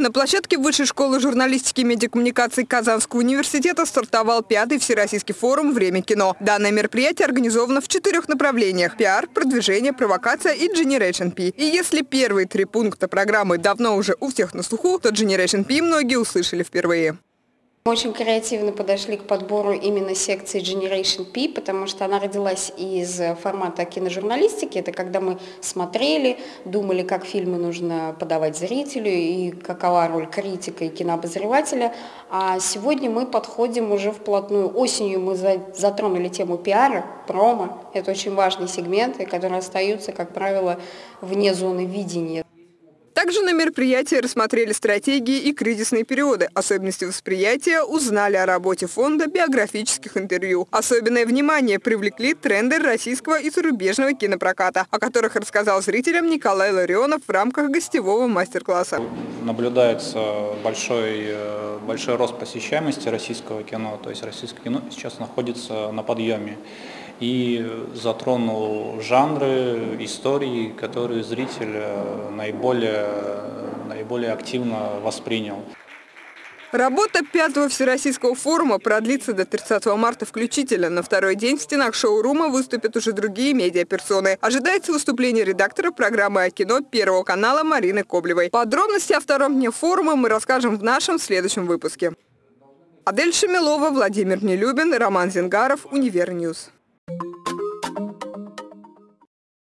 На площадке Высшей школы журналистики и медиакоммуникаций Казанского университета стартовал пятый Всероссийский форум «Время кино». Данное мероприятие организовано в четырех направлениях – пиар, продвижение, провокация и Generation P. И если первые три пункта программы давно уже у всех на слуху, то Generation P многие услышали впервые. Мы очень креативно подошли к подбору именно секции Generation P, потому что она родилась из формата киножурналистики. Это когда мы смотрели, думали, как фильмы нужно подавать зрителю и какова роль критика и кинообозревателя. А сегодня мы подходим уже вплотную. Осенью мы затронули тему пиара, промо. Это очень важные сегменты, которые остаются, как правило, вне зоны видения. Также на мероприятии рассмотрели стратегии и кризисные периоды, особенности восприятия, узнали о работе фонда биографических интервью. Особенное внимание привлекли тренды российского и зарубежного кинопроката, о которых рассказал зрителям Николай Ларионов в рамках гостевого мастер-класса. Наблюдается большой, э, большой рост посещаемости российского кино, то есть российское кино сейчас находится на подъеме и затронул жанры, истории, которые зритель наиболее, наиболее активно воспринял. Работа пятого Всероссийского форума продлится до 30 марта включительно. На второй день в стенах шоурума выступят уже другие медиаперсоны. Ожидается выступление редактора программы о кино Первого канала Марины Коблевой. Подробности о втором дне форума мы расскажем в нашем следующем выпуске. Адель Шамилова, Владимир Нелюбин, Роман Зингаров, Univer News.